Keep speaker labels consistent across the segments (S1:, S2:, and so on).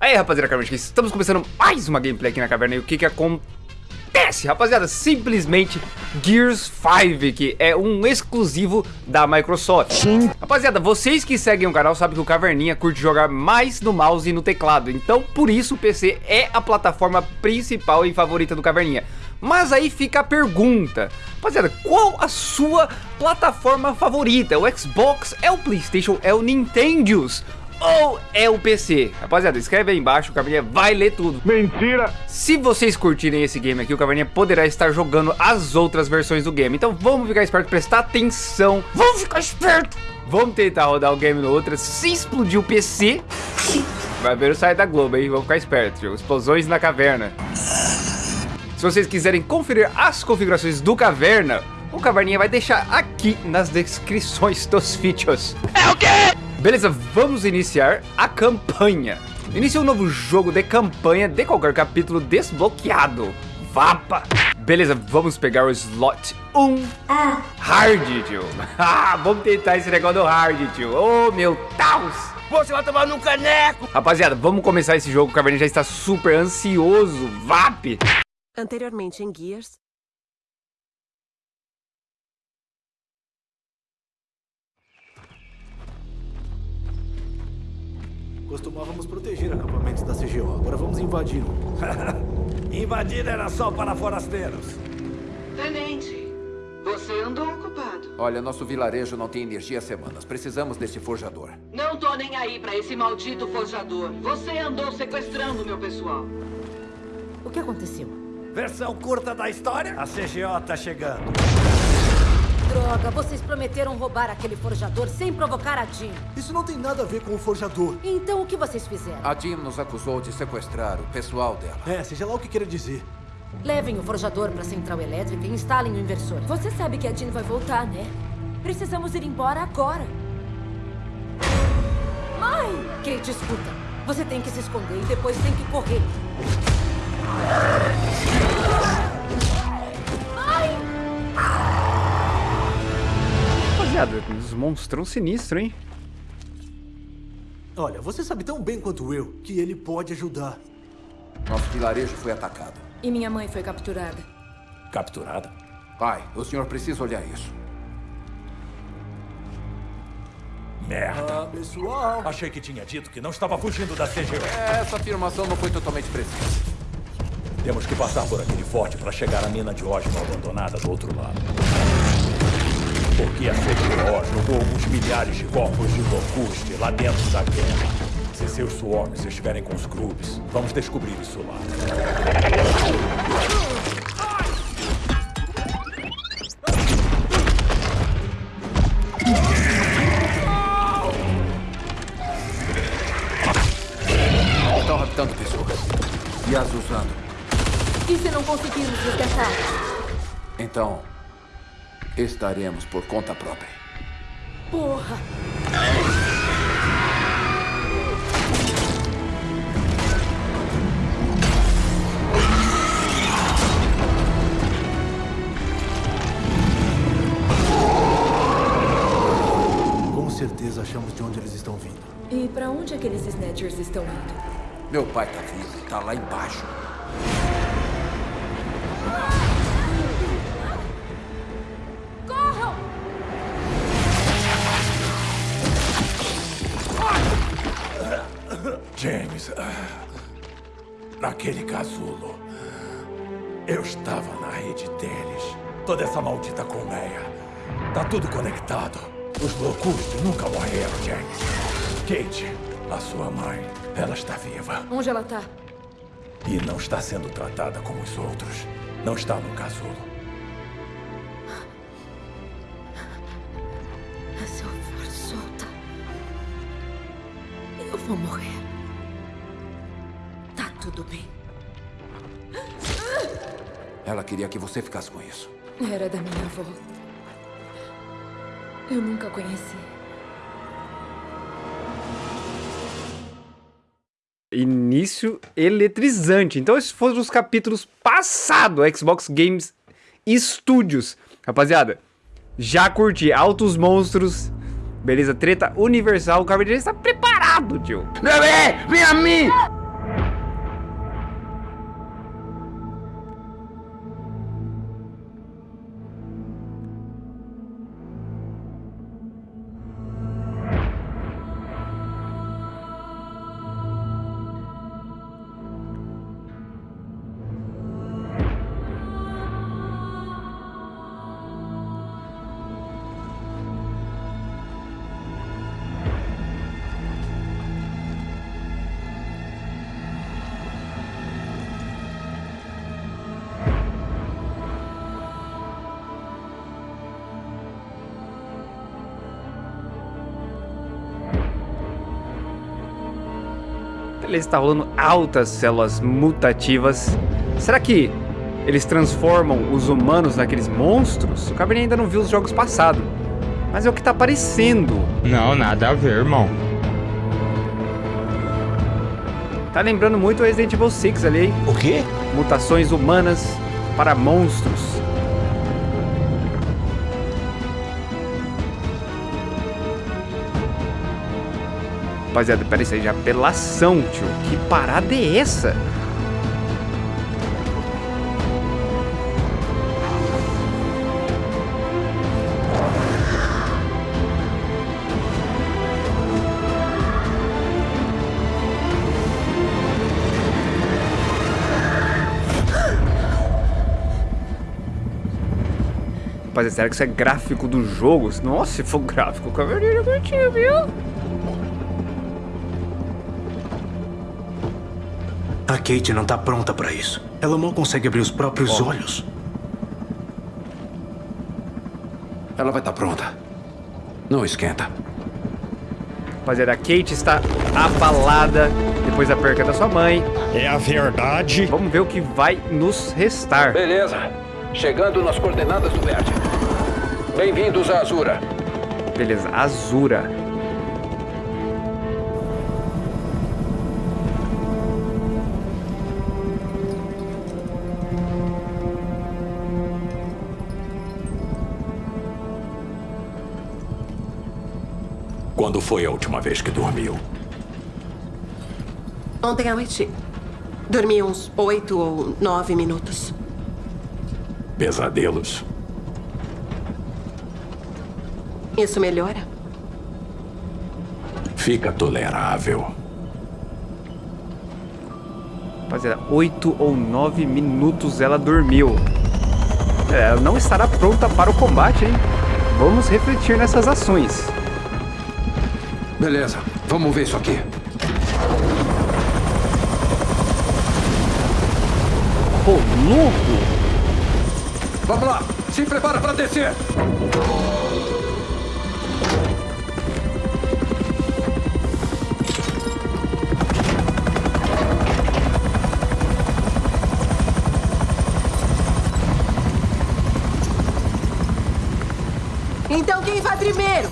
S1: Aí, rapaziada, Caverna, estamos começando mais uma gameplay aqui na caverna e o que que acontece, rapaziada? Simplesmente Gears 5, que é um exclusivo da Microsoft. Sim. Rapaziada, vocês que seguem o canal sabem que o Caverninha curte jogar mais no mouse e no teclado, então por isso o PC é a plataforma principal e favorita do Caverninha. Mas aí fica a pergunta, rapaziada, qual a sua plataforma favorita? O Xbox, é o Playstation, é o Nintendo's? Ou é o PC? Rapaziada, escreve aí embaixo, o Caverninha vai ler tudo.
S2: Mentira!
S1: Se vocês curtirem esse game aqui, o Caverninha poderá estar jogando as outras versões do game. Então vamos ficar esperto, prestar atenção. Vamos ficar esperto! Vamos tentar rodar o game no outro. Se explodir o PC, vai ver o site da Globo aí. Vamos ficar esperto, tio. Explosões na caverna. Se vocês quiserem conferir as configurações do Caverna, o Caverninha vai deixar aqui nas descrições dos vídeos. É o quê? Beleza, vamos iniciar a campanha. Inicia um novo jogo de campanha de qualquer capítulo desbloqueado. Vapa! Beleza, vamos pegar o slot 1. Ah. Hard, tio. Ah, vamos tentar esse negócio do hard, tio. Oh, meu Deus!
S2: Você vai tomar no caneco!
S1: Rapaziada, vamos começar esse jogo. O Caverninha já está super ansioso. VAP!
S3: Anteriormente em Gears,
S4: Costumávamos proteger acampamentos da CGO, agora vamos invadir
S2: um. invadir era só para forasteiros.
S5: Tenente, você andou ocupado.
S6: Olha, nosso vilarejo não tem energia há semanas. Precisamos desse forjador.
S5: Não tô nem aí para esse maldito forjador. Você andou sequestrando meu pessoal.
S3: O que aconteceu?
S2: Versão curta da história? A CGO tá chegando.
S3: Droga, vocês prometeram roubar aquele forjador sem provocar a Jean.
S4: Isso não tem nada a ver com o forjador.
S3: Então o que vocês fizeram?
S6: A Jean nos acusou de sequestrar o pessoal dela.
S4: É, seja lá o que queira dizer.
S3: Levem o forjador para a central elétrica e instalem o inversor.
S7: Você sabe que a Jean vai voltar, né? Precisamos ir embora agora.
S3: Mãe! Kate, escuta. Você tem que se esconder e depois tem que correr.
S1: Rapaziada. Uns monstrão sinistro, hein?
S4: Olha, você sabe tão bem quanto eu que ele pode ajudar.
S6: Nosso vilarejo foi atacado.
S7: E minha mãe foi capturada.
S2: Capturada?
S6: Pai, o senhor precisa olhar isso.
S2: Merda.
S4: Ah, pessoal.
S2: Achei que tinha dito que não estava fugindo da CGO.
S6: Essa afirmação não foi totalmente precisa.
S2: Temos que passar por aquele forte para chegar à mina de ósmo abandonada do outro lado. Porque a CGO jogou alguns milhares de corpos de Locuste lá dentro da guerra. Se seus swarms estiverem com os Grubs, vamos descobrir isso lá.
S6: Estão raptando pessoas. E as usando.
S7: E se não conseguirmos resgatar?
S6: Então, Estaremos por conta própria.
S7: Porra!
S4: Com certeza achamos de onde eles estão vindo.
S7: E pra onde aqueles Snatchers estão indo?
S6: Meu pai tá vivo, tá lá embaixo.
S2: James, naquele casulo, eu estava na rede deles. Toda essa maldita colmeia. Tá tudo conectado. Os loucos nunca morreram, James. Kate, a sua mãe, ela está viva.
S7: Onde ela tá?
S2: E não está sendo tratada como os outros. Não está no casulo.
S7: Se eu for solta, eu vou morrer tudo bem.
S6: Ela queria que você ficasse com isso.
S7: Era da minha avó. Eu nunca conheci.
S1: Início eletrizante. Então esses foram os capítulos passados Xbox Games Studios. Rapaziada, já curti Altos Monstros. Beleza, treta universal. O Cavaleiro está preparado, tio.
S2: Bebê, vem a mim!
S1: Está rolando altas células mutativas. Será que eles transformam os humanos naqueles monstros? O Cabernet ainda não viu os jogos passados. Mas é o que tá aparecendo.
S8: Não, nada a ver, irmão.
S1: Tá lembrando muito o Resident Evil 6 ali, hein?
S6: O quê?
S1: Mutações humanas para monstros. Rapaziada, isso aí já é apelação, tio. Que parada é essa? Rapaziada, será que isso é gráfico do jogo? Nossa, se for gráfico, o Caverninha curtiu, viu?
S4: Kate não tá pronta pra isso. Ela mal consegue abrir os próprios olhos.
S6: Ela vai estar pronta. Não esquenta.
S1: Rapaziada, a Kate está abalada depois da perca da sua mãe.
S9: É a verdade.
S1: Vamos ver o que vai nos restar.
S6: Beleza. Chegando nas coordenadas do verde. Bem-vindos a Azura.
S1: Beleza, Azura.
S2: Quando foi a última vez que dormiu?
S10: Ontem à noite, dormi uns oito ou nove minutos.
S2: Pesadelos?
S10: Isso melhora?
S2: Fica tolerável.
S1: Rapaziada, 8 ou 9 minutos ela dormiu. É, ela não estará pronta para o combate, hein? Vamos refletir nessas ações.
S6: Beleza. Vamos ver isso aqui.
S1: Pô, louco!
S6: Vamos lá. Se prepara para descer.
S10: Então quem vai primeiro?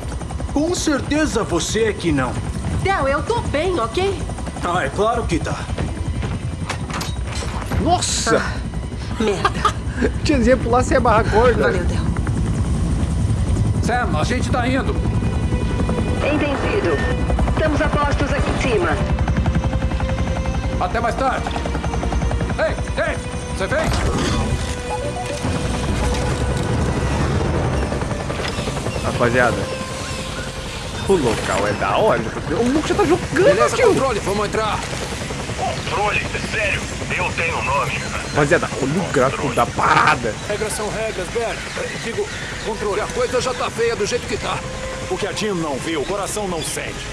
S4: Com certeza você é que não.
S10: Del, eu tô bem, ok?
S4: Ah, é claro que tá.
S1: Nossa!
S10: Merda.
S1: Tiazinha pular sem amarrar corda.
S10: Valeu, Del.
S6: Sam, a gente tá indo.
S5: Entendido. Estamos a postos aqui em cima.
S6: Até mais tarde. Ei, ei, você vem?
S1: Rapaziada, o local é da hora. O Luke já tá jogando,
S6: Beleza,
S1: tio.
S6: controle, vamos entrar.
S9: Controle? Sério? Eu tenho um nome.
S1: Rapaziada, olha o gráfico da parada.
S4: Regras são regras, Bert. Digo, controle.
S6: a coisa já tá feia do jeito que tá.
S9: O que a Jim não vê, o coração não sente.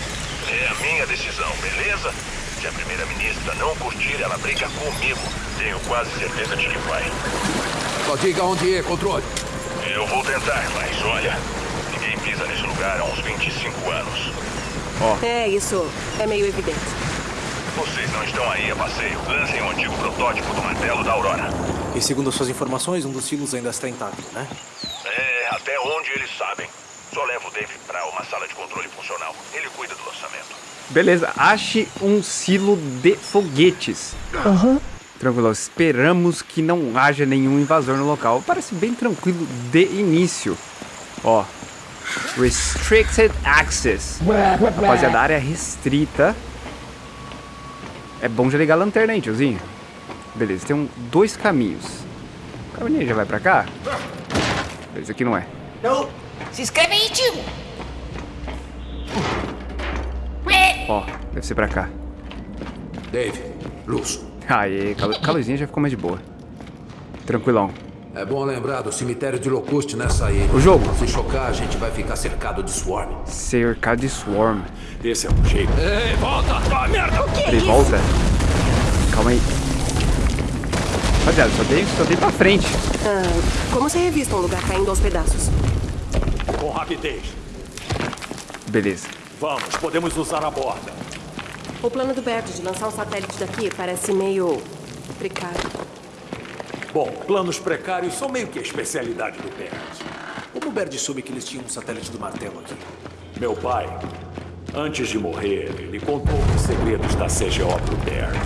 S9: É a minha decisão, beleza? Se a primeira-ministra não curtir, ela briga comigo. Tenho quase certeza de que vai.
S6: Só diga onde é, controle.
S9: Eu vou tentar, mas olha, pisa nesse lugar há uns 25 anos.
S10: É, isso é meio evidente.
S9: Vocês não estão aí a passeio. Lancem o antigo protótipo do martelo da Aurora.
S4: E segundo as suas informações, um dos silos ainda está intacto, né?
S9: É, até onde eles sabem. Só levo o Dave para uma sala de controle funcional. Ele cuida do lançamento.
S1: Beleza, ache um silo de foguetes. Tranquilo, esperamos que não haja nenhum invasor no local. Parece bem tranquilo de início. Ó, Restricted Access. Rapaziada, área restrita. É bom já ligar a lanterna aí, tiozinho. Beleza, tem um, dois caminhos. O caminho já vai pra cá? Beleza, aqui não é.
S5: Se inscreve aí, tio.
S1: Ó, deve ser pra cá.
S6: Dave, luz.
S1: Aê, a luzinha já ficou mais de boa. Tranquilão.
S6: É bom lembrar do cemitério de Locust nessa ilha.
S1: O jogo.
S6: Se chocar, a gente vai ficar cercado de swarm.
S1: Cercado de Swarm.
S9: Esse é um jeito.
S6: Ei, volta! Ah, merda!
S1: Peraí, volta. Calma aí. Rapaziada, só dei, só dei pra frente.
S10: Ah, como você revista um lugar caindo aos pedaços?
S9: Com rapidez.
S1: Beleza.
S9: Vamos, podemos usar a borda.
S10: O plano do Baird de lançar um satélite daqui parece meio precário.
S2: Bom, planos precários são meio que a especialidade do Baird.
S4: Como o Baird soube que eles tinham um satélite do martelo aqui?
S2: Meu pai, antes de morrer, ele contou os segredos da CGO pro Baird.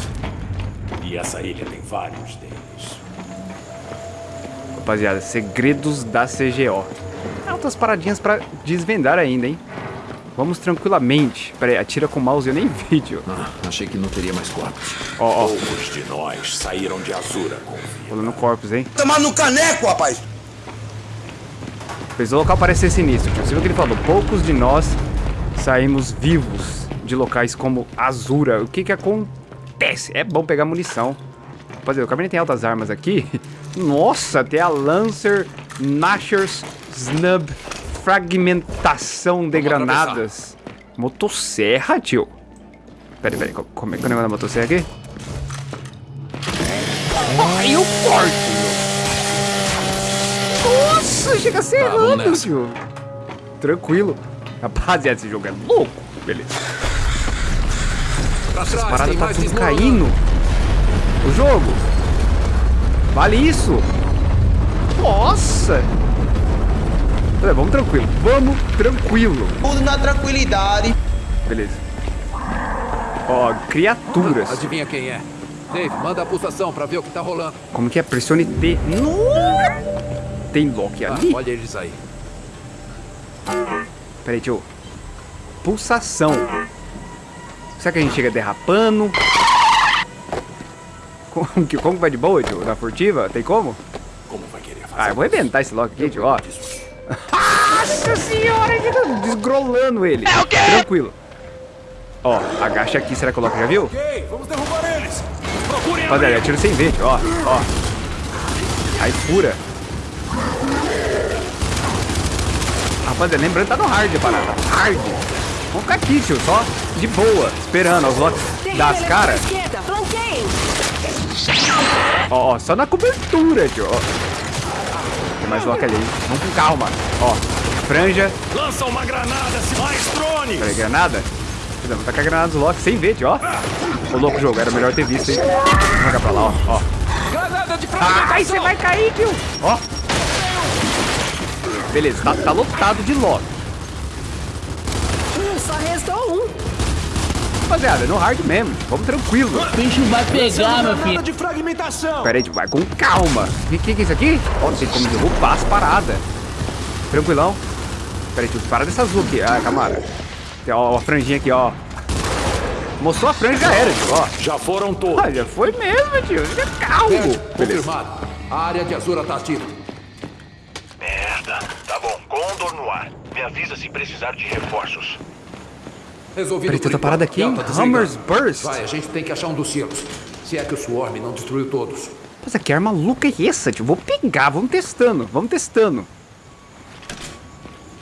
S2: E essa ilha tem vários deles.
S1: Rapaziada, segredos da CGO. Tem outras paradinhas pra desvendar ainda, hein? Vamos tranquilamente. Pera aí, atira com o mouse eu nem vi, tio.
S2: Ah, achei que não teria mais corpos.
S1: Ó, ó.
S2: Poucos de nós saíram de Azura com vida.
S1: Rolando corpos, hein?
S11: Tomar no caneco, rapaz!
S1: Fez o local parecer sinistro, tio. Você viu o que ele falou? Poucos de nós saímos vivos de locais como Azura. O que que acontece? É bom pegar munição. Rapaziada, o caminho tem altas armas aqui. Nossa, tem a Lancer, Nashers, Snub, Fragmentação de granadas. Motosserra, tio. Pera aí, pera aí. co- Como é que é o negócio da motosserra aqui? Ai, eu corto. Nossa, chega a ser
S2: Tá,
S1: errando,
S2: nessa.
S1: tio. Tranquilo. Rapaziada, esse jogo é louco. Beleza.
S2: Pra
S1: Essas paradas tá tudo caindo. O jogo. Vale isso. Nossa. Tá, vamos tranquilo. Vamos tranquilo.
S11: Tudo na tranquilidade.
S1: Beleza. Ó, criaturas.
S6: Adivinha quem é? Dave, manda a pulsação pra ver o que tá rolando.
S1: Como que é? Pressione T. No! Tem Loki
S6: Ah,
S1: ali?
S6: olha eles aí.
S1: Peraí, tio. Pulsação. Será que a gente chega derrapando? Como que, como que vai de boa, tio? Na furtiva? Tem como?
S2: Como vai querer fazer?
S1: Ah, eu vou arrebentar esse Loki aqui, tio, ó. Nossa senhora, ele tá desgrolando ele. É o quê? Tranquilo. Ó, agacha aqui, será que o Loki já viu?
S2: Ok, vamos derrubar eles! Procurem
S1: atira sem ver, ó, ó. Aí fura. Rapaziada, lembrando, tá no hard a parada. Hard. Vamos ficar aqui, tio, só de boa, esperando os Locks das caras. Ó, ó, só na cobertura, tio. ó. Mais Loki ali. Vamos com calma. Ó, franja.
S2: Lança uma granada, se mais drones!
S1: Peraí, granada? Vamos tacar a granada dos Loki sem ver, ó. Ô, louco jogo, era melhor ter visto, hein. Vamos jogar pra lá, ó. ó.
S6: Granada de
S1: Ai, você vai cair, tio. Ó. Beleza, tá, tá lotado de Loki.
S10: Só restou.
S1: Rapaziada, no hard mesmo. Vamos tranquilo.
S12: O bicho vai pegar, meu filho.
S2: de fragmentação!
S1: Pera aí, vai com calma. O que, que é isso aqui? Ó, tem como derrubar as paradas. Tranquilão. Pera aí, tio, para dessa azul aqui. Ah, camara. Tem, ó, a franjinha aqui, ó. Mostrou a franja já era, tio, ó.
S2: Já foram todos.
S1: Ah, já foi mesmo, tio. Fica calmo. Beleza.
S6: confirmado. A área de Azura tá ativa.
S9: Merda. Tá bom, Condor no ar. Me avisa se precisar de reforços.
S6: Resolvido.
S1: Outra
S6: por
S1: parada aqui. Hammer's Burst.
S6: Vai, a gente tem que achar um dos silos. Se é que o Swarm não destruiu todos.
S1: Nossa, que arma maluca é essa, tio? Vou pegar, vamos testando, vamos testando.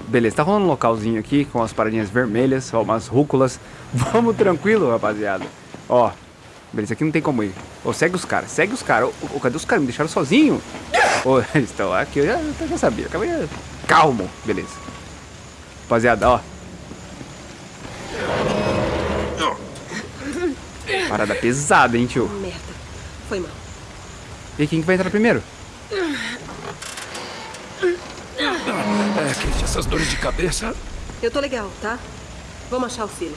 S1: Beleza, tá rolando um localzinho aqui com as paradinhas vermelhas, ó, umas rúculas. Vamos tranquilo, rapaziada. Ó, beleza, aqui não tem como ir. Ô, segue os caras, segue os caras. Ô, cadê os caras? Me deixaram sozinho? Ô, eles estão aqui, eu já, eu já sabia. Acabei. Calmo, beleza. Rapaziada, ó. Parada pesada, hein, tio?
S10: Merda. Foi mal.
S1: E quem que vai entrar primeiro?
S2: É, Kate, essas dores de cabeça.
S10: Eu tô legal, tá? Vamos achar o silo.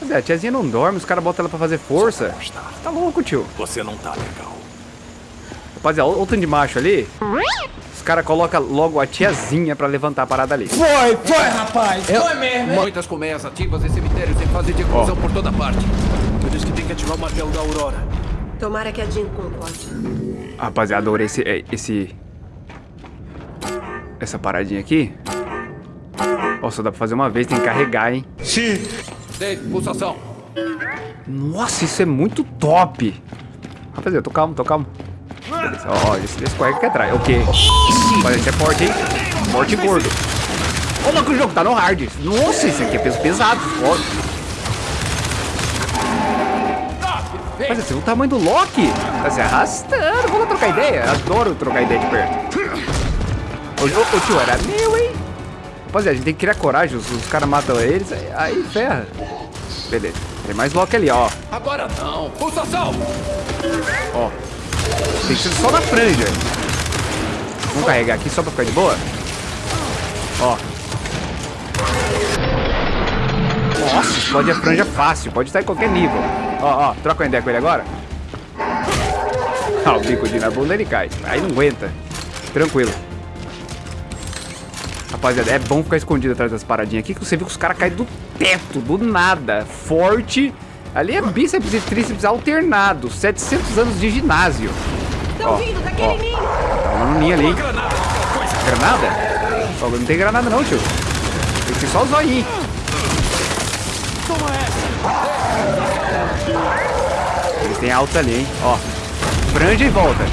S1: Cadê? A tiazinha não dorme, os caras botam ela pra fazer força. Tá louco, tio.
S2: Você não tá legal.
S1: Rapaziada, olha o tanto de macho ali. Os caras colocam logo a tiazinha pra levantar a parada ali.
S12: Foi, foi, rapaz. Foi mesmo.
S6: Muitas colmeias ativas e cemitérios em fase de eclosão por toda parte.
S11: Eu disse que tem que ativar o martelo da Aurora.
S10: Tomara que a Jean concorde.
S1: Rapaziada, adorei esse, é, esse... Essa paradinha aqui. Ó, só dá pra fazer uma vez, tem que carregar, hein.
S6: Dave, pulsação.
S1: Nossa, isso é muito top. Rapaziada, tô calmo, tô calmo. Beleza, ó, ó, esse, esse corre aqui atrás. O quê? Rapaziada, isso é forte, hein? Forte e gordo. Olha que o jogo tá no hard. Nossa, isso aqui é peso pesado. Ó. Mas você viu o tamanho do Loki? Tá se arrastando. Vamos lá trocar ideia. Adoro trocar ideia de perto. Ô, ô, ô, tio, era meu, hein? Rapaziada, a gente tem que criar coragem. Os, os caras matam eles, aí, aí ferra. Beleza. Tem mais Loki ali, ó.
S2: Agora não. Pulsação.
S1: Ó. Tem que ser só na franja. Vamos carregar aqui só pra ficar de boa? Ó. Nossa, explode a franja fácil. Pode estar em qualquer nível. Ó, ó. Troca uma ideia com ele agora. Ah, o bico de na bunda ele cai. Aí não aguenta. Tranquilo. Rapaziada, é bom ficar escondido atrás das paradinhas aqui, que você viu que os caras caem do teto, do nada. Forte. Ali é bíceps e tríceps alternado. 700 anos de ginásio.
S10: Estão vindo daquele
S1: ó.
S10: ninho.
S1: Tá um ninho ali, hein? Granada? Ó, não tem granada não, tio. Tem que ser só o zoinho. Eles têm alta ali, hein? Ó. Franja e volta.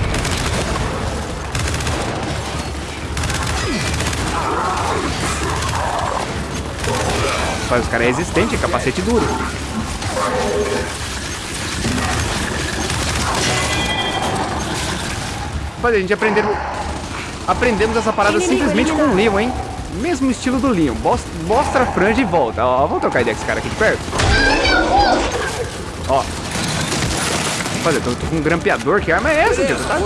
S1: Rapaz, os caras é resistente, capacete duro. Rapaz, a gente aprendeu... Aprendemos essa parada simplesmente com o. Leon, hein? Mesmo estilo do Leon. Mostra a franja e volta. Ó, vamos trocar ideia com esse cara aqui de perto. Ó. Rapaz, eu tô, tô com um grampeador. Que arma é essa, tio? Tá-.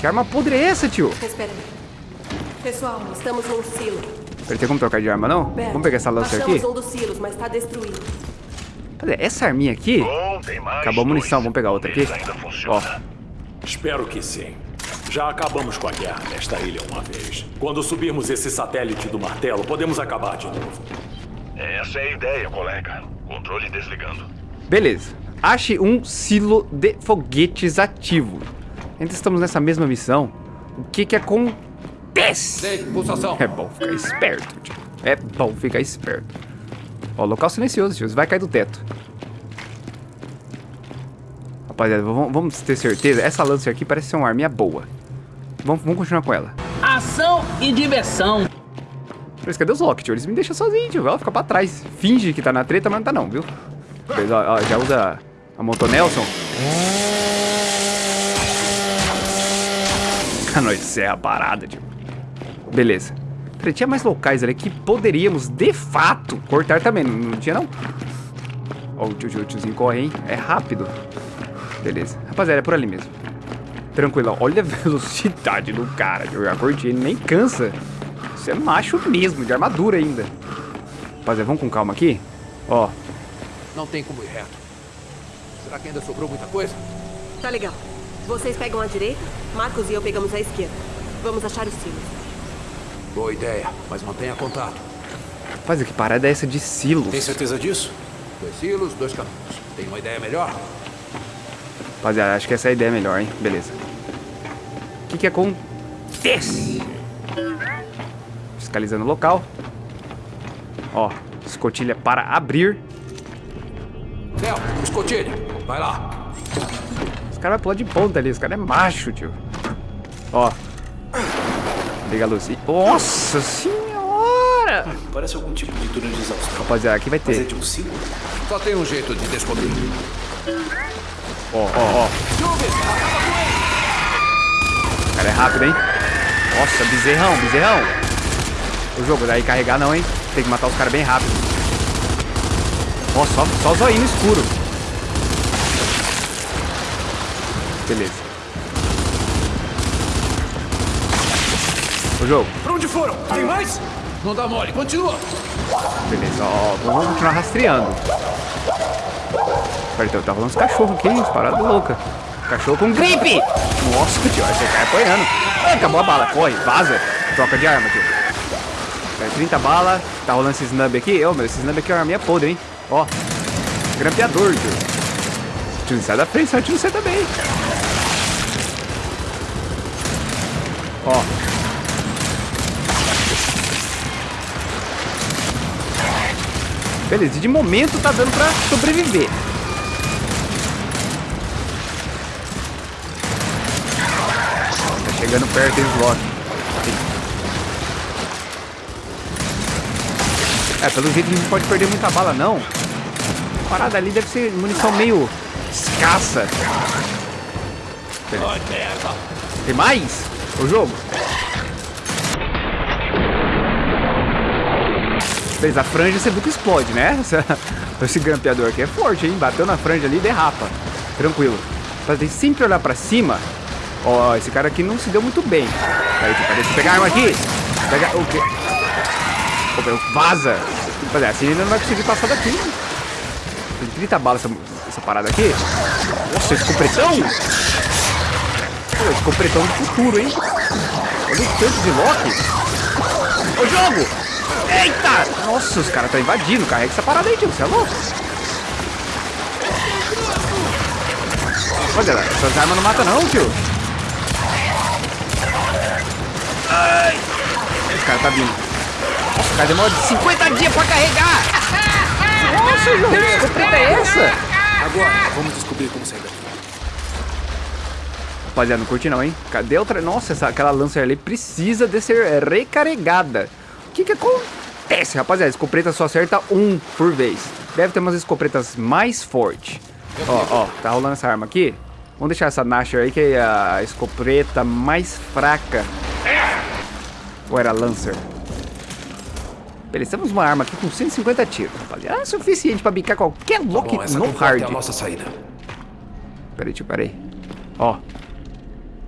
S1: Que arma podre é essa, tio?
S10: Espera aí. Pessoal, estamos num silo.
S1: Peraí, tem como trocar de arma, não?
S10: Bert,
S1: Vamos pegar essa lança aqui?
S10: um dos silos, mas está destruído.
S1: Cadê? Essa arminha aqui?
S9: Bom, tem mais
S1: Acabou a
S9: dois.
S1: munição, vamos pegar outra aqui? Ó.
S2: Espero que sim. Já acabamos com a guerra nesta ilha uma vez. Quando subirmos esse satélite do martelo, podemos acabar de novo.
S9: Essa é a ideia, colega. Controle desligando.
S1: beleza. Ache um silo de foguetes ativo. Ainda estamos nessa mesma missão. O que que acontece?
S2: Sei, pulsação.
S1: É bom ficar esperto, tio. É bom ficar esperto. Ó, local silencioso, tio. Você vai cair do teto. Rapaziada, vamos, ter certeza. Essa lança aqui parece ser uma arminha boa. Vamos, vamos continuar com ela.
S12: Ação e diversão.
S1: Mas cadê os tio? Eles me deixam sozinho, tio. Ela fica pra trás. Finge que tá na treta, mas não tá não, viu? Beleza, ó, ó, já usa a Moto Nelson. Cano de serra parada, tio. Beleza. Peraí, Tinha mais locais ali que poderíamos, de fato, cortar também. Não, não tinha, não? Ó, o tio, tio, tiozinho corre, hein? É rápido. Beleza. Rapaziada, é por ali mesmo. Tranquilo. Olha a velocidade do cara. Eu já curti. Ele nem cansa. Você é macho mesmo, de armadura ainda. Rapaziada, vamos com calma aqui. Ó,
S2: Não tem como ir reto. Será que ainda sobrou muita coisa?
S10: Tá legal. Vocês pegam a direita, Marcos e eu pegamos a esquerda. Vamos achar os silos.
S2: Boa ideia, mas mantenha contato.
S1: rapaz, que parada é essa de silos?
S2: Tem certeza disso? Dois silos, dois caminhos. Tem uma ideia melhor?
S1: Rapaziada, acho que essa é a ideia melhor, hein? Beleza. O que que acontece? Fiscalizando o local. Ó, escotilha para abrir.
S2: Theo, escotilha. Vai lá.
S1: Os caras vai pular de ponta ali. Os caras é macho, tio. Ó. Liga a luz. Ih, Nossa senhora!
S4: Parece algum tipo de túnel de exaustão.
S1: Rapaziada, aqui vai
S4: Mas é
S1: ter.
S4: de um silo?
S2: Só tem um jeito de descobrir.
S1: Ó, ó, ó. O cara é rápido, hein? Nossa, bezerrão, bezerrão. O jogo, daí carregar não, hein? Tem que matar os caras bem rápido. Ó, só, só zoinho escuro. Beleza. O jogo.
S2: Pra onde foram? Tem mais? Não dá mole, continua.
S1: Beleza, ó, vamos continuar rastreando. Peraí, tá rolando uns cachorros aqui, hein? Parada louca. Cachorro com gripe! Nossa, tio, você cai apanhando. Ah, acabou a bala, corre, vaza. Troca de arma, tio. É, 30 bala, tá rolando esse snub aqui. Ô, meu, esse snub aqui é uma arminha podre, hein? Ó, grampeador, tio. Tio, sai da frente, sai tio, você também. Ó. Beleza, e de momento tá dando pra sobreviver. Tá chegando perto, hein, os Loki. É, pelo jeito a gente não pode perder muita bala, não. A parada ali deve ser munição meio escassa. Beleza. Tem mais? O jogo? Beleza, a franja você que explode, né? Esse grampeador aqui é forte, hein? Bateu na franja ali derrapa. Tranquilo. Mas tem sempre olhar pra cima. Ó, esse cara aqui não se deu muito bem. Peraí, deixa eu pegar a arma aqui. Pega o quê? Ô, meu, vaza. Rapaziada, assim ele não vai conseguir passar daqui. Tem 30 balas essa, essa parada aqui. Nossa, esse compretão. Pô, esse compretão do futuro, hein? Olha o tanto de Loki. Ô, jogo! Eita! Nossa, os caras estão invadindo. Carrega essa parada aí, tio. Você é louco? Olha, essas armas não matam não, tio. Ai! Esse cara tá vindo. Nossa, o cara demora 50 dias pra carregar! Nossa, que escopeta é essa?
S11: Agora, vamos descobrir como sair daqui.
S1: Rapaziada, não curti não, hein? Cadê outra? Nossa, essa, aquela Lancer ali precisa de ser recarregada. O que que acontece, rapaziada? Escopeta só acerta um por vez. Deve ter umas escopetas mais fortes. Ó, ó, tá rolando essa arma aqui. Vamos deixar essa Nasher aí, que é a escopeta mais fraca. Ou era Lancer? Beleza, temos uma arma aqui com 150 tiros, rapaziada. É suficiente pra bicar qualquer Loki
S11: bom, essa
S1: no hard.
S11: é a nossa saída.
S1: Peraí, tio, peraí. Ó.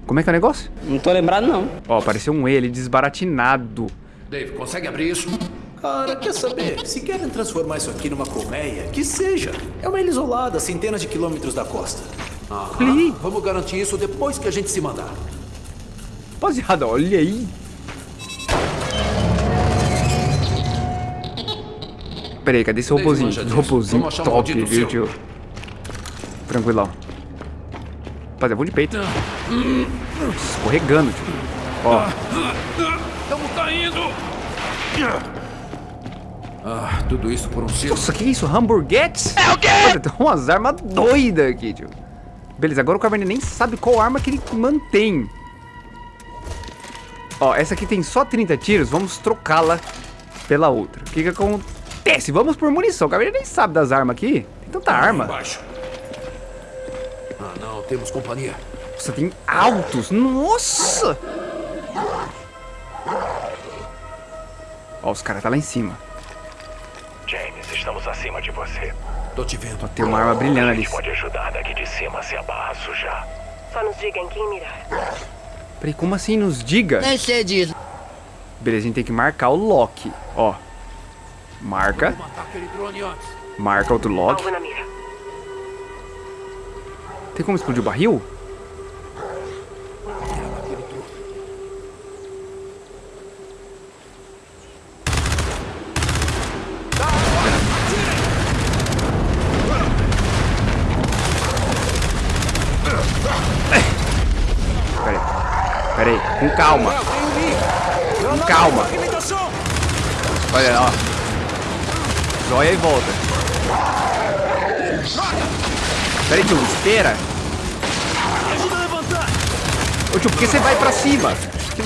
S1: Como é que é o negócio?
S12: Não tô lembrado, não.
S1: Ó, apareceu um ele desbaratinado.
S11: Dave, consegue abrir isso? Cara, quer saber? Se querem transformar isso aqui numa colmeia, que seja. É uma ilha isolada, a centenas de quilômetros da costa. Aham. Vamos garantir isso depois que a gente se mandar.
S1: Rapaziada, olha aí. Peraí, cadê esse
S11: achar um
S1: top, viu, tio? Tranquilão. Rapaziada, vou de peito. Escorregando, tio. Ó,
S11: Caindo! Ah, tudo isso por um silo.
S1: nossa, que isso? Hamburguetes? É o quê? Tem umas armas doidas aqui, tio. Beleza, agora o Caverninha nem sabe qual arma que ele mantém. Ó, essa aqui tem só 30 tiros, vamos trocá-la pela outra. O que que acontece? Vamos por munição, o Caverninha nem sabe das armas aqui. Tem tanta arma.
S11: Embaixo. Ah, não, temos companhia.
S1: Nossa, tem altos. Nossa! Ó, os caras tá lá em cima.
S9: James, estamos acima de você.
S11: Tô te vendo.
S1: Ó, tem uma arma brilhando ali.
S9: pode ajudar daqui de cima se a barra sujar.
S10: Só nos diga em quem mirar.
S1: Peraí, como assim nos diga?
S12: Nem sei disso.
S1: Beleza, a gente tem que marcar o Loki. Ó. Marca. Marca outro Loki. Tem como explodir o barril? Peraí. Peraí. Com calma. Com calma. Olha lá, ó. Joia e volta. Peraí, tio. Espera. Ô tio, por que você vai pra cima? Que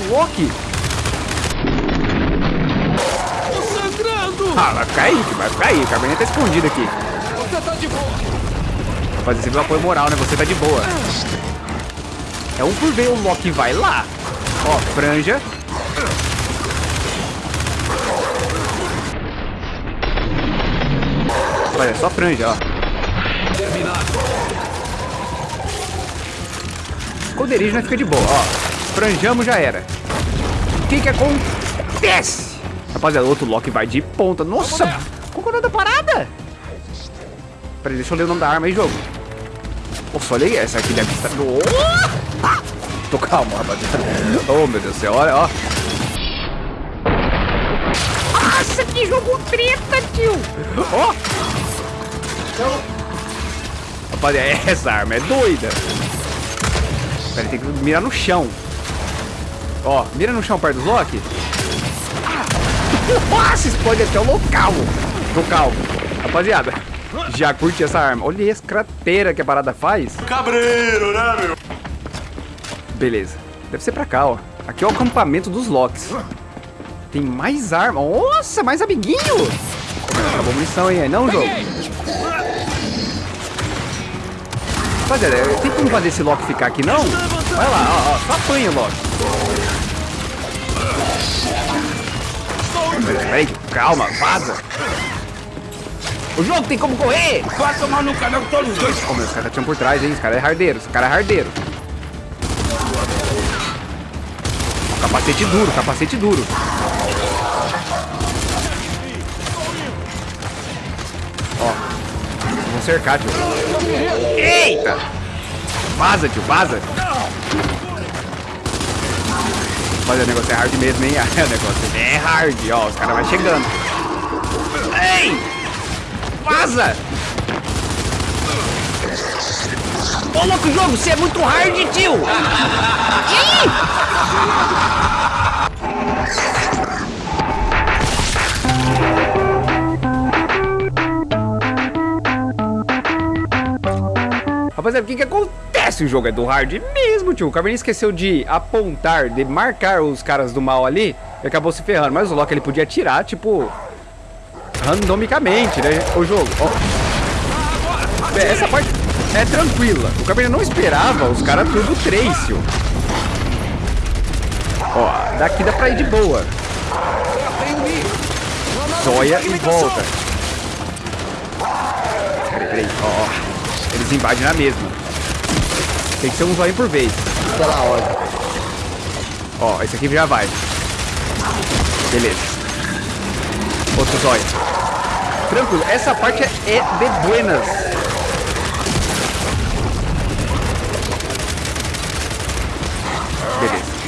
S11: sangrando!
S1: Ah, vai ficar aí, tio, vai ficar aí. O Carboninha tá escondido aqui.
S11: Você tá de boa!
S1: Rapaz, você viu apoio moral, né? Você tá de boa. É um por vez, o Loki vai lá. Ó, franja. Olha, é só franja, ó. Esconderijo nós fica de boa, ó. Franjamos já era. O que que acontece? Rapaziada, outro Loki vai de ponta. Nossa, qual é o nome da parada? Peraí, deixa eu ler o nome da arma aí, jogo. Nossa, olha aí, essa aqui deve estar... Tô calmo, rapaziada. Oh, meu Deus do céu, olha, ó. Nossa, que jogo treta, tio. Ó. Rapaziada, essa arma é doida. Pera, tem que mirar no chão. Ó, mira no chão perto dos Loki. Nossa, explode até o local. Local. Rapaziada, já curte essa arma. Olha essa cratera que a parada faz.
S2: Cabreiro, né, meu?
S1: Beleza. Deve ser pra cá, ó. Aqui é o acampamento dos Locks. Tem mais arma. Nossa, mais amiguinho. Acabou a munição aí, não, jogo? Rapaziada, tem como fazer esse Loki ficar aqui, não? Vai lá, ó, ó. Só apanha o Loki. Peraí, calma, vaza. O jogo tem como correr!
S12: Vai tomar no canal todos os dois.
S1: Meu, os caras tinham por trás, hein? Os caras é hardeiro, os caras é hardeiro. Capacete duro, capacete duro. Ó. Vão cercar, tio. Eita! Vaza, tio, vaza. Mas o negócio é hard mesmo, hein? O negócio é hard, ó. Os caras vão chegando. Ei! Vaza! Ô, louco, jogo, você é muito hard, tio! Rapaziada, o que que acontece? O jogo é do hard mesmo, tio. O Caverninha esqueceu de apontar, de marcar os caras do mal ali e acabou se ferrando. Mas o Loki, ele podia atirar, tipo, randomicamente, né? O jogo, ó. Essa parte é tranquila. O Caverninha não esperava os caras tudo Tracio. Ó, daqui dá pra ir de boa. Zóia e volta. Peraí, peraí, ó. Eles invadem na mesma. Tem que ser um zóio por vez.
S13: Pela ordem.
S1: Ó, esse aqui já vai. Beleza. Outro zóio. Tranquilo, essa parte é de buenas.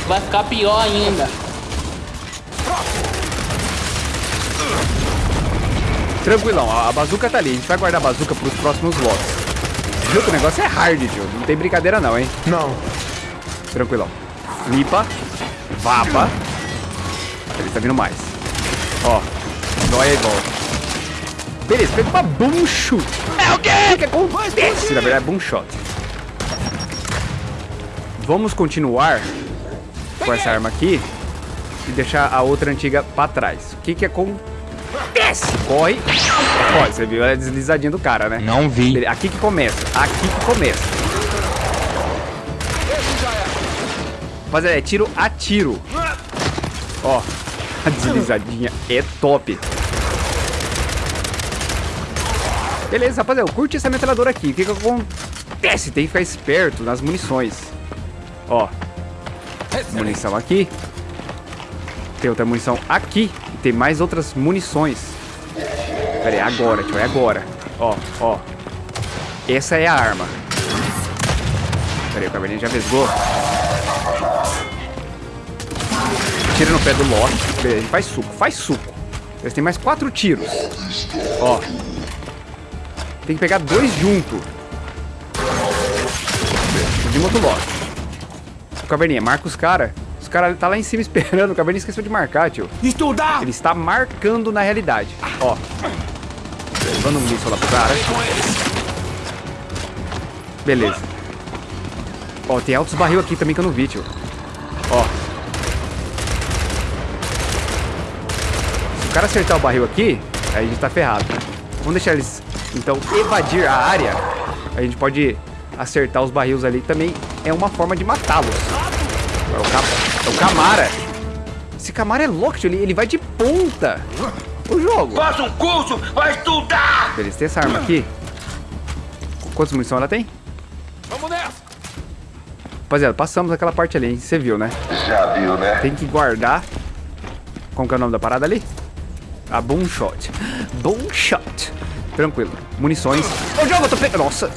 S12: Vai ficar pior ainda.
S1: Tranquilão, a bazuca tá ali. A gente vai guardar a bazuca pros próximos lotes. Viu que o negócio é hard, tio. Não tem brincadeira não, hein?
S13: Não.
S1: Tranquilão. Lipa. Vapa. Ele tá vindo mais. Ó. Dói e volta. Beleza, pega uma boom shoot. É o quê? O que acontece? Na verdade, é boom shot. Vamos continuar com essa arma aqui e deixar a outra antiga pra trás. O que que acontece? Corre. Ó, você viu a deslizadinha do cara, né?
S8: Não vi.
S1: Aqui que começa. Aqui que começa. Rapaziada, é tiro a tiro. Ó, a deslizadinha é top. Beleza, rapaziada, curte essa metralhadora aqui. O que que acontece? Tem que ficar esperto nas munições. Ó, munição aqui. Tem outra munição aqui. Tem mais outras munições. Pera aí, agora, tio, é agora. Ó, ó. Essa é a arma. Pera aí, o caverninha já vesgou. Tira no pé do Loki. Beleza, ele faz suco, faz suco. Eles têm mais quatro tiros. Ó. Tem que pegar dois junto. De outro Loki. O caverninha, marca os caras. Os caras tá lá em cima esperando. O caverninha esqueceu de marcar, tio.
S13: Estudar!
S1: Ele está marcando na realidade. Ó. Levando um míssil lá pro cara. Beleza. Ó, tem altos barril aqui também que eu não vi, tio. Ó. Se o cara acertar o barril aqui, aí a gente tá ferrado. Vamos deixar eles, então, evadir a área. A gente pode acertar os barris ali. Também é uma forma de matá-los. É o, é o Camara. Esse Camara é louco, tio. Ele, ele vai de ponta. O jogo.
S12: Faça um curso, vai estudar!
S1: Beleza, tem essa arma aqui. Quantas munição ela tem?
S2: Vamos nessa!
S1: Rapaziada, passamos aquela parte ali, hein? Você viu, né?
S9: Já viu, né?
S1: Tem que guardar. Como que é o nome da parada ali? A Boom Shot. Boom Shot. Tranquilo. Munições. Ô, jogo, eu tô pegando. Nossa.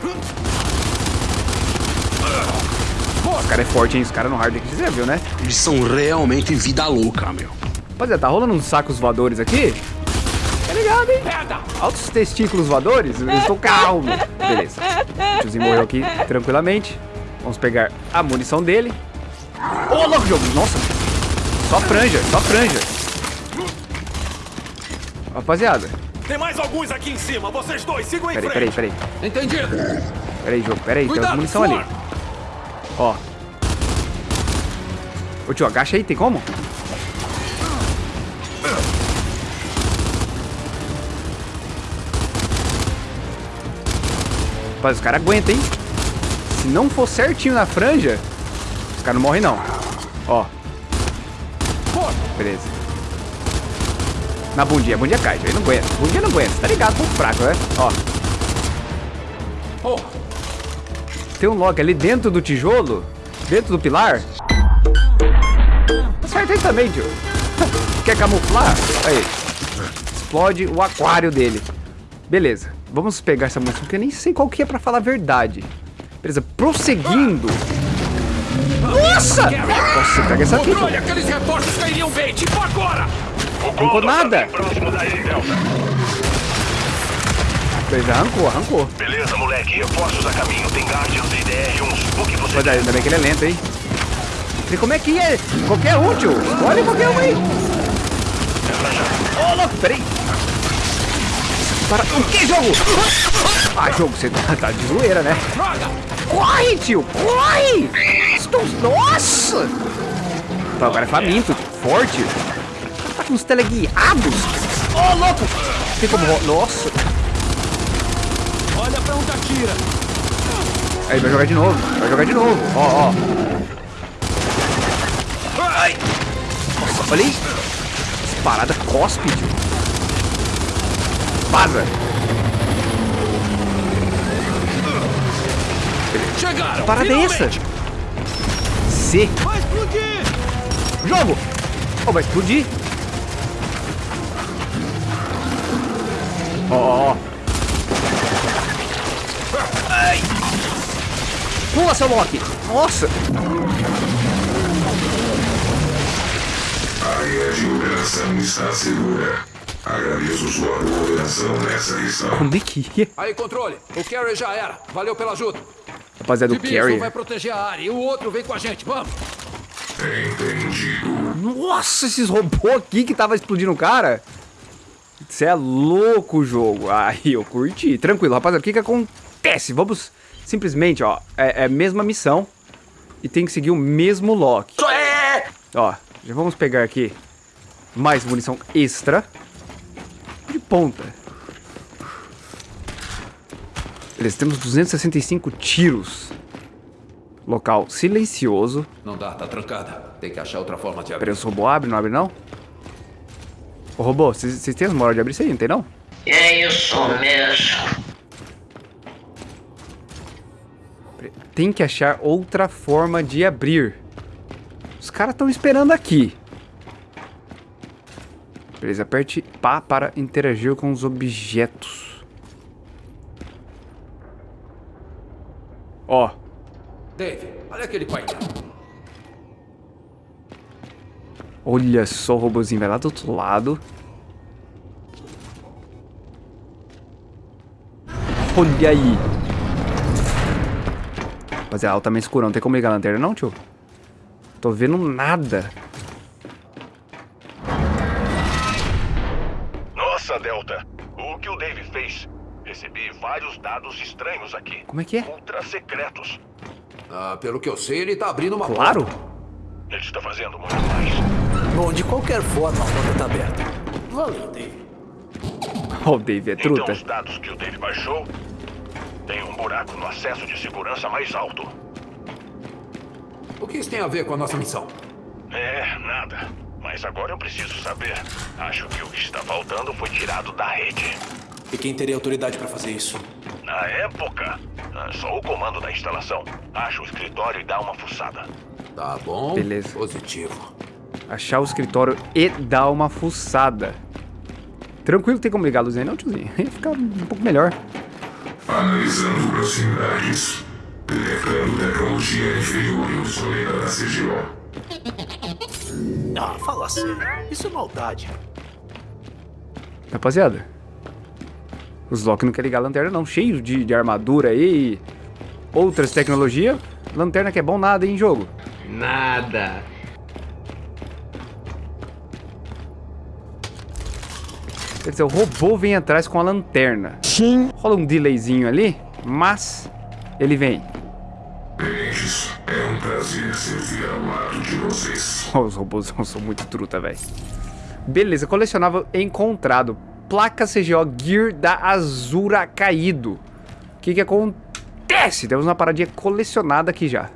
S1: Cara é forte, hein? Os caras no hard aqui, você já viu, né?
S14: Eles são realmente vida louca, meu.
S1: Rapaziada, tá rolando uns sacos voadores aqui? Tá ligado, hein? Altos testículos voadores? Eu estou calmo. Beleza. O tiozinho morreu aqui tranquilamente. Vamos pegar a munição dele. Ô, louco, jogo. Nossa. Só franja, só franja. Rapaziada.
S2: Tem mais alguns aqui em cima. Vocês dois, sigam em
S1: Peraí,
S2: frente.
S1: peraí, peraí.
S2: Entendido.
S1: Peraí, jogo, peraí. Tem
S2: Cuidado,
S1: munição ali.
S2: Ford.
S1: Ó. Ô, tio, agacha aí. Tem como? Rapaz, os caras aguentam, hein? Se não for certinho na franja, os caras não morrem, não. Ó. Beleza. Na bundinha. A bundinha cai, ele não aguenta. Bundinha não aguenta. Tá ligado com o fraco, né? Ó. Tem um lock ali dentro do tijolo. Dentro do pilar. Aí também, tio. Quer camuflar? Aí. Explode o aquário dele. Beleza. Vamos pegar essa munição, porque eu nem sei qual que é pra falar a verdade. Beleza, prosseguindo. Nossa! Nossa, pega essa aqui.
S11: Controle, aqueles reforços cairiam bem, tipo agora!
S1: Não ficou nada. Beleza, arrancou, arrancou.
S9: Beleza, moleque. Reforços a caminho. Tem Guardians e DR-1. O que você...
S1: Mas ainda bem que ele é lento, hein? E como é que é? Qualquer um, tio. Olha qualquer um aí. Ô, oh, louco, peraí. Para. O que, jogo? Ah, jogo, você tá, tá de zoeira, né? Corre, tio! Corre! Estou... Nossa! Tá, agora é faminto. Forte. Tá com os teleguiados. Ô, oh, louco! Tem como... Nossa!
S11: Olha pra onde atira.
S1: Aí, vai jogar de novo. Vai jogar de novo. Ó, ó. Ai! Nossa, olha aí. Parada cospe, tio. Vaza!
S11: Chegaram!
S1: Parada é essa? C.
S11: Vai explodir!
S1: Jogo! Oh, vai explodir! Ó, ó, ó. Ai! Pula, seu Loki! Nossa!
S13: A área de operação está segura. Agradeço sua cooperação nessa missão.
S1: Como é que é?
S11: Aí, controle. O Carrie já era. Valeu pela ajuda.
S1: Rapaziada, o Carrie...
S11: vai proteger a área e o outro vem com a gente. Vamos.
S13: Entendido.
S1: Nossa, esses robôs aqui que tava explodindo o cara. Você é louco o jogo. Aí, eu curti. Tranquilo, rapaziada. O que que acontece? Vamos simplesmente, ó. É, é a mesma missão. E tem que seguir o mesmo lock. Ó, já vamos pegar aqui mais munição extra. De ponta. Beleza, temos 265 tiros. Local silencioso.
S11: Não dá, tá trancada. Tem que achar outra forma de abrir.
S1: Peraí, o robô abre, não abre não? Ô robô, vocês têm as moral de abrir isso aí, não tem não?
S12: É isso mesmo.
S1: Tem que achar outra forma de abrir. Caras estão esperando aqui. Beleza, aperte pá para interagir com os objetos. Ó.
S11: Dave, olha aquele painel.
S1: Olha só o robôzinho, vai lá do outro lado. Olha aí. Rapaziada, altamente escuro, não tem como ligar a lanterna não, tio? Tô vendo nada.
S9: Nossa, Delta. O que o Dave fez? Recebi vários dados estranhos aqui.
S1: Como é que é?
S9: Ultra secretos.
S11: Ah, pelo que eu sei, ele tá abrindo uma
S1: Claro.
S11: porta.
S9: Ele está fazendo muito mais.
S11: Bom, de qualquer forma, a porta tá aberta. Valeu, Dave.
S1: Ó, o Dave é
S9: Então
S1: truta.
S9: os dados que o Dave baixou tem um buraco no acesso de segurança mais alto.
S11: O que isso tem a ver com a nossa missão?
S9: É, nada. Mas agora eu preciso saber. Acho que o que está faltando foi tirado da rede.
S11: E quem teria autoridade pra fazer isso?
S9: Na época, ah, só o comando da instalação. Acha o escritório e dá uma fuçada.
S11: Tá bom.
S1: Beleza.
S11: Positivo.
S1: Achar o escritório e dar uma fuçada. Tranquilo, tem como ligar a luz aí não, tiozinho? Ia ficar um pouco melhor.
S13: Analisando proximidades. Detectando tecnologia inferior e obsoleta da CGO.
S11: Ah, fala sério. Isso é maldade.
S1: Rapaziada. Os Loki não querem ligar a lanterna não. Cheio de, de armadura aí. e Outras tecnologias. Lanterna que é bom nada hein, em jogo.
S8: Nada.
S1: Quer dizer, o robô vem atrás com a lanterna. Sim. Rola um delayzinho ali, mas ele vem.
S13: Beijos. É um prazer servir de vocês.
S1: Os robôs são muito truta, velho. Beleza, colecionável encontrado. Placa CGO Gear da Azura caído. O que que acontece? Temos uma paradinha colecionada aqui já.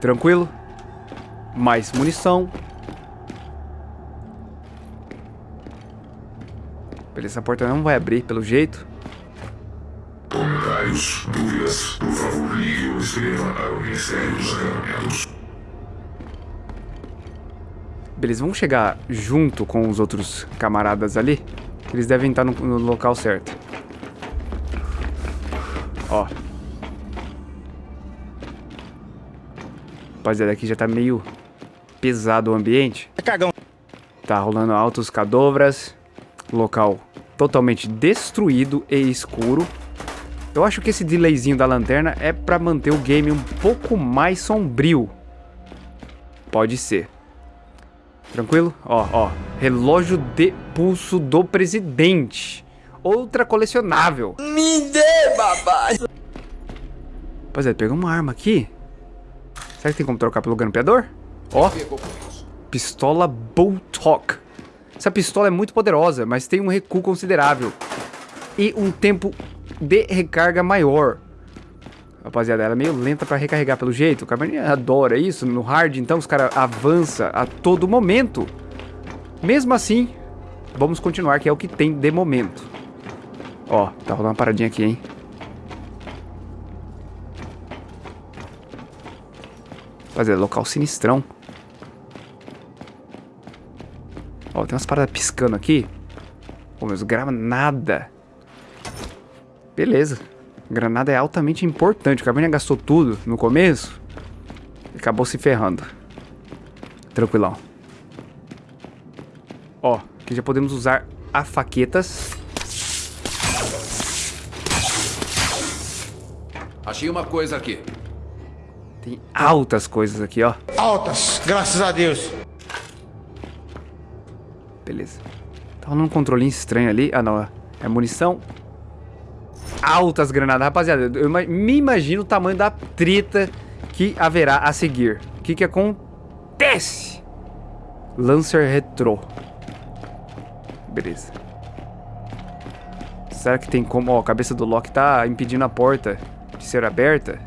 S1: Tranquilo. Mais munição. Beleza, essa porta não vai abrir, pelo jeito.
S13: Comentários, dúvidas, por favor, ligue ou escreva para o Ministério dos Acampamentos.
S1: Beleza, vamos chegar junto com os outros camaradas ali. Que eles devem estar no, no local certo. Ó. Rapaziada, aqui já tá meio pesado o ambiente.
S15: É cagão.
S1: Tá rolando altos cadovras. Local totalmente destruído e escuro. Eu acho que esse delayzinho da lanterna é pra manter o game um pouco mais sombrio. Pode ser. Tranquilo? Ó, ó. Relógio de pulso do presidente. Outra colecionável.
S15: Me dê, babá.
S1: Rapaziada, pegou uma arma aqui. Será que tem como trocar pelo grampeador? Ó. Pistola Boltok. Essa pistola é muito poderosa, mas tem um recuo considerável. E um tempo de recarga maior. Rapaziada, ela é meio lenta pra recarregar pelo jeito. O Cabernet adora isso. No hard, então, os caras avançam a todo momento. Mesmo assim, vamos continuar, que é o que tem de momento. Ó, tá rolando uma paradinha aqui, hein? Rapaziada, local sinistrão. Ó, tem umas paradas piscando aqui. Pô, meus granada. Beleza. Granada é altamente importante. O Cabernet gastou tudo no começo. E acabou se ferrando. Tranquilão. Ó, aqui já podemos usar a faquetas.
S11: Achei uma coisa aqui.
S1: Tem altas coisas aqui, ó.
S15: Altas, graças a Deus.
S1: Beleza. Tá rolando um controlinho estranho ali. Ah, não. É munição. Altas granadas. Rapaziada, eu me imagino o tamanho da treta que haverá a seguir. O que que acontece? Lancer Retro. Beleza. Será que tem como... Ó, a cabeça do Loki tá impedindo a porta de ser aberta.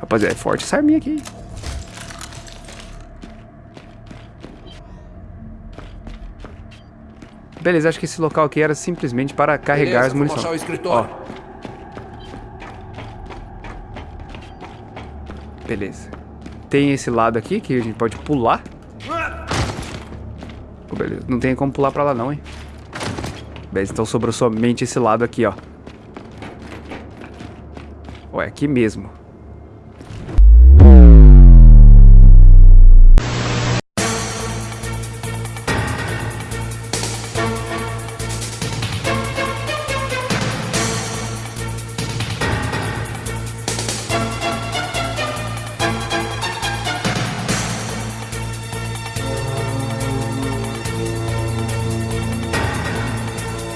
S1: Rapaziada, é forte essa arminha aqui. Beleza, acho que esse local aqui era simplesmente para carregar
S11: Beleza,
S1: as munições.
S11: Achar o escritório.
S1: Ó. Beleza. Tem esse lado aqui que a gente pode pular. Oh, beleza, não tem como pular pra lá não, hein. Beleza, então sobrou somente esse lado aqui, ó. Ó, é aqui mesmo.